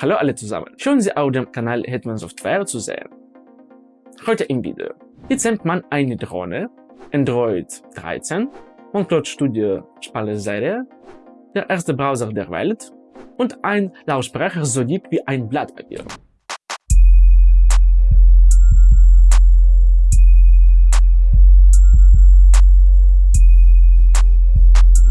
Hallo alle zusammen, schön Sie auf dem Kanal Hetman Software zu sehen. Heute im Video. Jetzt man eine Drohne, Android 13, OneCloud Studio Spalleserie, der erste Browser der Welt und ein Lautsprecher so dick wie ein Blatt Papier.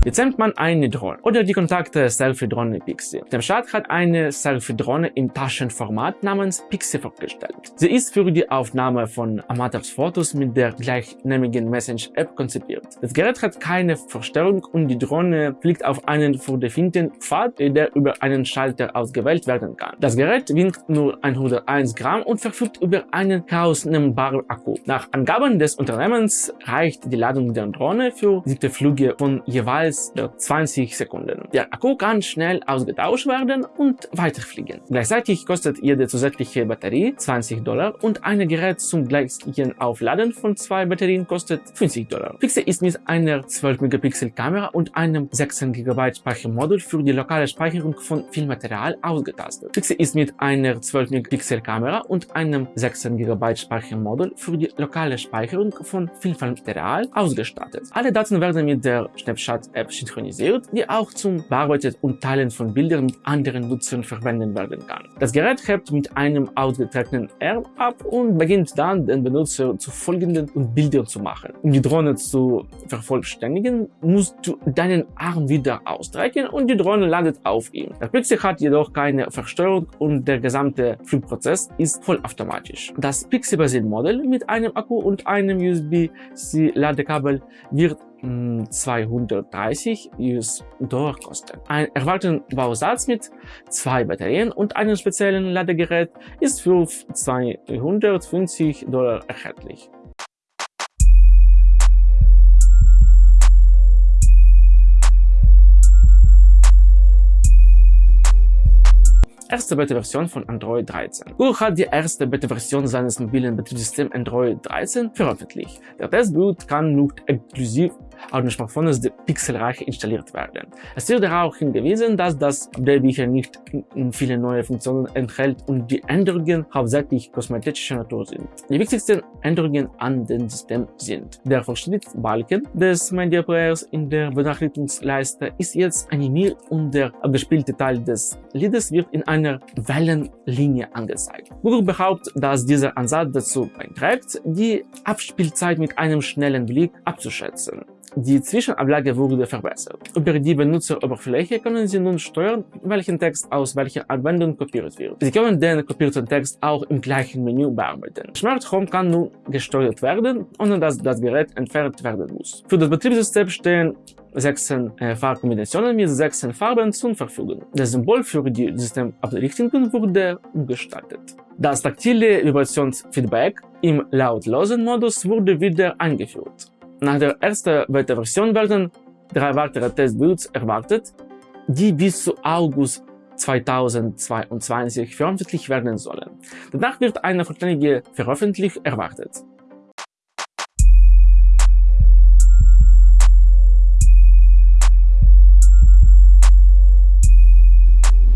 Jetzt nimmt man eine Drohne oder die Kontakte Selfie-Drohne Pixie. Der Staat hat eine Selfie-Drohne im Taschenformat namens Pixie vorgestellt. Sie ist für die Aufnahme von Amateursfotos mit der gleichnamigen Message-App konzipiert. Das Gerät hat keine Verstellung und die Drohne fliegt auf einen vordefinierten Pfad, der über einen Schalter ausgewählt werden kann. Das Gerät wiegt nur 101 Gramm und verfügt über einen herausnehmbaren Akku. Nach Angaben des Unternehmens reicht die Ladung der Drohne für siebte Flüge von jeweils als 20 Sekunden. Der Akku kann schnell ausgetauscht werden und weiterfliegen. Gleichzeitig kostet jede zusätzliche Batterie 20 Dollar und ein Gerät zum gleichen Aufladen von zwei Batterien kostet 50 Dollar. Pixel ist mit einer 12 Megapixel Kamera und einem 16 GB Speichermodul für die lokale Speicherung von Filmmaterial ausgetastet. Pixel ist mit einer 12 Megapixel Kamera und einem 16 GB Speichermodul für die lokale Speicherung von Filmmaterial ausgestattet. Alle Daten werden mit der Snapchat App synchronisiert, die auch zum Bearbeiten und Teilen von Bildern mit anderen Nutzern verwendet werden kann. Das Gerät hebt mit einem ausgetragenen Arm ab und beginnt dann den Benutzer zu folgenden und Bildern zu machen. Um die Drohne zu vervollständigen, musst du deinen Arm wieder ausstrecken und die Drohne landet auf ihm. Der Pixel hat jedoch keine Versteuerung und der gesamte Flugprozess ist vollautomatisch. Das Pixel-Basiert-Modell mit einem Akku und einem USB-C-Ladekabel wird 230 US-Dollar kosten. Ein erwarteten Bausatz mit zwei Batterien und einem speziellen Ladegerät ist für 250 Dollar erhältlich. erste Beta-Version von Android 13. Google hat die erste Beta-Version seines mobilen Betriebssystems Android 13 veröffentlicht. Der Testboot kann nun exklusiv auf den Smartphones der Pixelreiche installiert werden. Es wird darauf hingewiesen, dass das Update nicht viele neue Funktionen enthält und die Änderungen hauptsächlich kosmetischer Natur sind. Die wichtigsten Änderungen an dem System sind der Verschnittbalken des Media Players in der Benachrichtigungsleiste ist jetzt animiert und der abgespielte Teil des Liedes wird in einer Wellenlinie angezeigt. Google behauptet, dass dieser Ansatz dazu beiträgt, die Abspielzeit mit einem schnellen Blick abzuschätzen. Die Zwischenablage wurde verbessert. Über die Benutzeroberfläche können Sie nun steuern, welchen Text aus welcher Anwendung kopiert wird. Sie können den kopierten Text auch im gleichen Menü bearbeiten. Smart Home kann nun gesteuert werden, ohne dass das Gerät entfernt werden muss. Für das Betriebssystem stehen 16 äh, Farbkombinationen mit 16 Farben zur Verfügung. Das Symbol für die Systemabdichtungen wurde umgestaltet. Das taktile Vibrationsfeedback im lautlosen Modus wurde wieder eingeführt. Nach der ersten Beta-Version werden drei weitere Testbuilds erwartet, die bis zu August 2022 veröffentlicht werden sollen. Danach wird eine vollständige Veröffentlichung erwartet.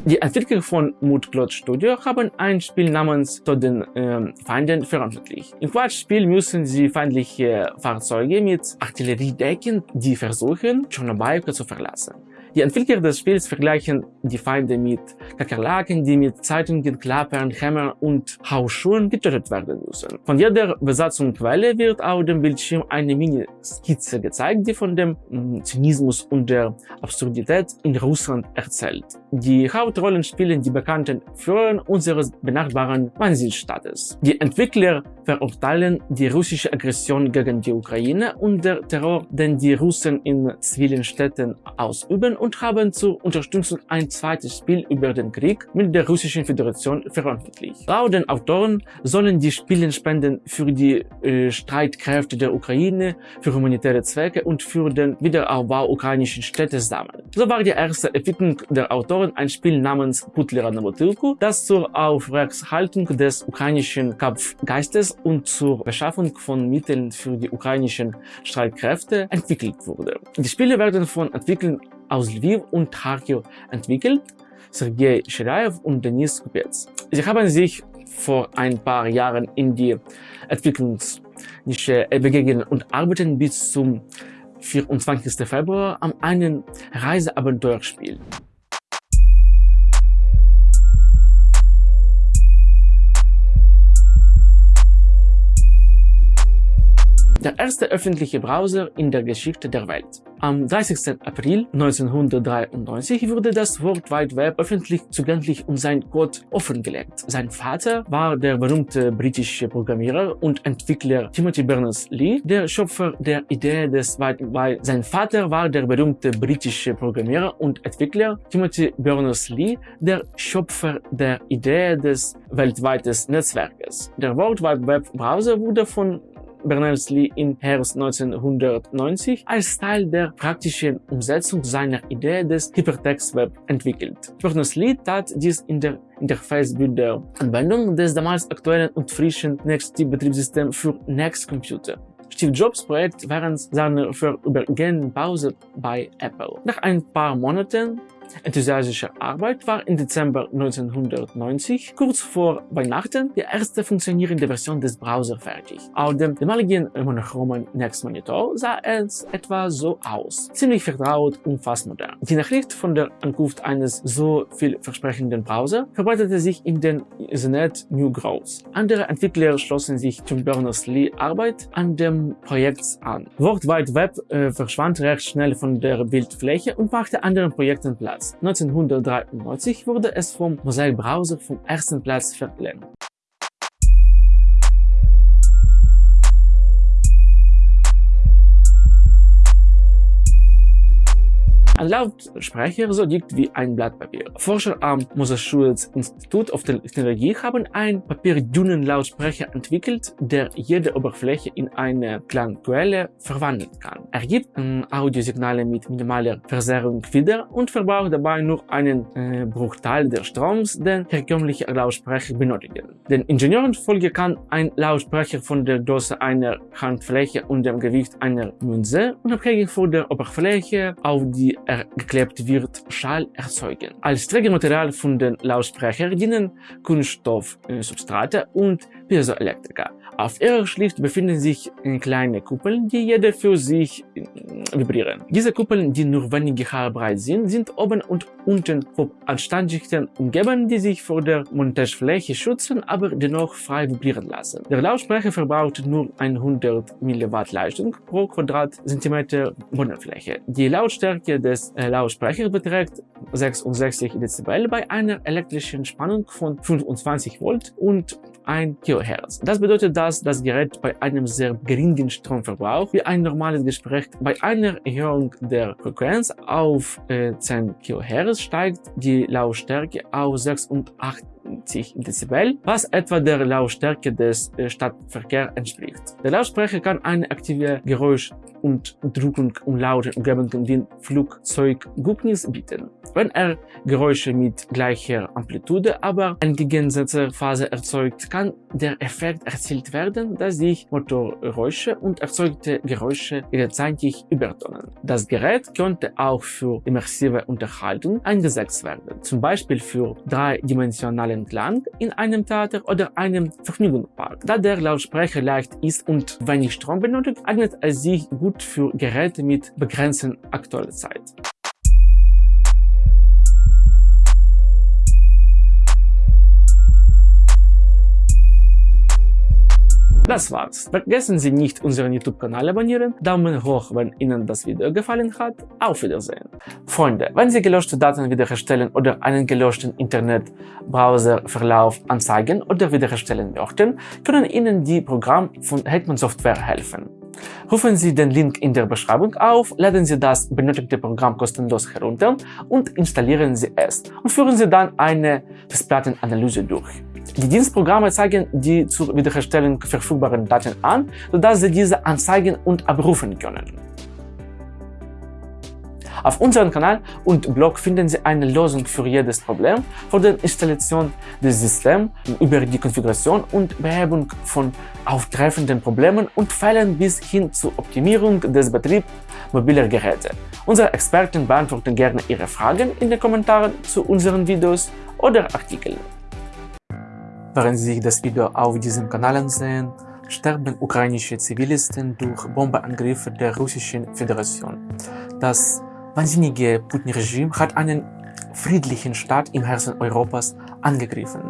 Die Entwickler von Moodcloud Studio haben ein Spiel namens Zu den äh, Feinden veröffentlicht. Im Quatschspiel müssen sie feindliche Fahrzeuge mit Artilleriedecken, die versuchen, Tschernobyl zu verlassen. Die Entwickler des Spiels vergleichen die Feinde mit Kakerlaken, die mit Zeitungen, Klappern, Hämmern und Hausschuhen getötet werden müssen. Von jeder Besatzungsquelle wird auf dem Bildschirm eine Mini-Skizze gezeigt, die von dem mm, Zynismus und der Absurdität in Russland erzählt. Die Hauptrollen spielen die bekannten Führer unseres benachbarten Wahnsinnsstaates. Die Entwickler verurteilen die russische Aggression gegen die Ukraine und der Terror, den die Russen in zivilen Städten ausüben und haben zur Unterstützung ein zweites Spiel über den Krieg mit der Russischen Föderation veröffentlicht. Laut den Autoren sollen die Spiele Spenden für die äh, Streitkräfte der Ukraine, für humanitäre Zwecke und für den Wiederaufbau ukrainischen Städte sammeln. So war die erste Entwicklung der Autoren ein Spiel namens Putlera na Butylku, das zur Aufrechterhaltung des ukrainischen Kampfgeistes und zur Beschaffung von Mitteln für die ukrainischen Streitkräfte entwickelt wurde. Die Spiele werden von Entwicklern aus Lviv und Kharkiv entwickelt. Sergei Shiraev und Denis Kupets. Sie haben sich vor ein paar Jahren in die Entwicklungsnische begegnet und arbeiten bis zum 24. Februar an einem Reiseabenteuerspiel. Der erste öffentliche Browser in der Geschichte der Welt. Am 30. April 1993 wurde das World Wide Web öffentlich zugänglich und sein Code offengelegt. Sein Vater war der berühmte britische Programmierer und Entwickler Timothy Berners-Lee, der Schöpfer der Idee des Wide Web. Sein Vater war der berühmte britische Programmierer und Entwickler Timothy Berners-Lee, der Schöpfer der Idee des weltweiten Netzwerkes. Der World Wide Web Browser wurde von Berners-Lee im Herbst 1990 als Teil der praktischen Umsetzung seiner Idee des Hypertext-Web entwickelt. Berners-Lee tat dies in der Interface der Anwendung des damals aktuellen und frischen NeXT-Betriebssystems für Next Computer. Steve Jobs Projekt während seiner vorübergehenden Pause bei Apple. Nach ein paar Monaten enthusiastischer Arbeit war im Dezember 1990, kurz vor Weihnachten, die erste funktionierende Version des Browsers fertig. Auf dem damaligen monochromen Next Monitor sah es etwa so aus. Ziemlich vertraut und fast modern. Die Nachricht von der Ankunft eines so vielversprechenden Browser verbreitete sich in den Internet Newsgrows. Andere Entwickler schlossen sich zum Berners-Lee Arbeit an dem Projekt an. World Wide Web äh, verschwand recht schnell von der Bildfläche und machte anderen Projekten Platz. Platz. 1993 wurde es vom Mosaic Browser vom ersten Platz verlängert. Ein Lautsprecher so dick wie ein Blatt Papier. Forscher am Massachusetts Institute of Technology haben einen papierdünnen Lautsprecher entwickelt, der jede Oberfläche in eine Klangquelle verwandeln kann. Er gibt ähm, Audiosignale mit minimaler Verzerrung wieder und verbraucht dabei nur einen äh, Bruchteil des Stroms, den herkömmliche Lautsprecher benötigen. Den Ingenieuren folge kann ein Lautsprecher von der Größe einer Handfläche und dem Gewicht einer Münze unabhängig von der Oberfläche auf die geklebt wird, Schall erzeugen. Als Trägermaterial von den Lautsprechern dienen Kunststoffsubstrate und Piezoelektriker. Auf ihrer Schlicht befinden sich kleine Kuppeln, die jede für sich äh, vibrieren. Diese Kuppeln, die nur wenige Haare breit sind, sind oben und unten von Anstandschichten umgeben, die sich vor der Montagefläche schützen, aber dennoch frei vibrieren lassen. Der Lautsprecher verbraucht nur 100 mW Leistung pro Quadratzentimeter Bodenfläche. Die Lautstärke des äh, Lautsprechers beträgt 66 Dezibel bei einer elektrischen Spannung von 25 Volt und 1 kHz. Das bedeutet, dass das Gerät bei einem sehr geringen Stromverbrauch wie ein normales Gespräch bei einer Erhöhung der Frequenz auf äh, 10 kHz steigt die Lautstärke auf 86 Dezibel, was etwa der Lautstärke des äh, Stadtverkehrs entspricht. Der Lautsprecher kann eine aktive Geräusch und Drückung und laute Umgebungen den Flugzeuggucknis bieten. Wenn er Geräusche mit gleicher Amplitude, aber entgegengesetzter Phase erzeugt, kann der Effekt erzielt werden, dass sich Motorgeräusche und erzeugte Geräusche gleichzeitig übertonen. Das Gerät könnte auch für immersive Unterhaltung eingesetzt werden, zum Beispiel für dreidimensionalen Klang in einem Theater oder einem Vergnügungspark. Da der Lautsprecher leicht ist und wenig Strom benötigt, eignet er sich gut für Geräte mit begrenzter Aktualität. Das war's. Vergessen Sie nicht, unseren YouTube-Kanal abonnieren, Daumen hoch, wenn Ihnen das Video gefallen hat. Auf Wiedersehen. Freunde, wenn Sie gelöschte Daten wiederherstellen oder einen gelöschten Internet-Browser-Verlauf anzeigen oder wiederherstellen möchten, können Ihnen die Programme von Hetman Software helfen. Rufen Sie den Link in der Beschreibung auf, laden Sie das benötigte Programm kostenlos herunter und installieren Sie es und führen Sie dann eine Festplattenanalyse durch. Die Dienstprogramme zeigen die zur Wiederherstellung verfügbaren Daten an, sodass Sie diese anzeigen und abrufen können. Auf unserem Kanal und Blog finden Sie eine Lösung für jedes Problem, von der Installation des Systems über die Konfiguration und Behebung von auftreffenden Problemen und Fällen bis hin zur Optimierung des Betriebs mobiler Geräte. Unsere Experten beantworten gerne Ihre Fragen in den Kommentaren zu unseren Videos oder Artikeln. Während Sie das Video auf diesem Kanal ansehen, sterben ukrainische Zivilisten durch Bombeangriffe der Russischen Föderation. Das wahnsinnige Putin-Regime hat einen friedlichen Staat im Herzen Europas angegriffen.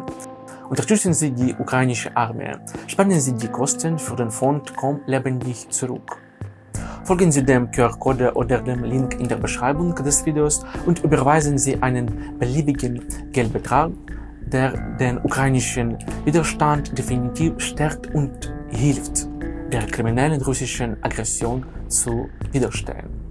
Unterstützen Sie die ukrainische Armee. Spannen Sie die Kosten für den Fond Komm lebendig zurück. Folgen Sie dem QR-Code oder dem Link in der Beschreibung des Videos und überweisen Sie einen beliebigen Geldbetrag, der den ukrainischen Widerstand definitiv stärkt und hilft, der kriminellen russischen Aggression zu widerstehen.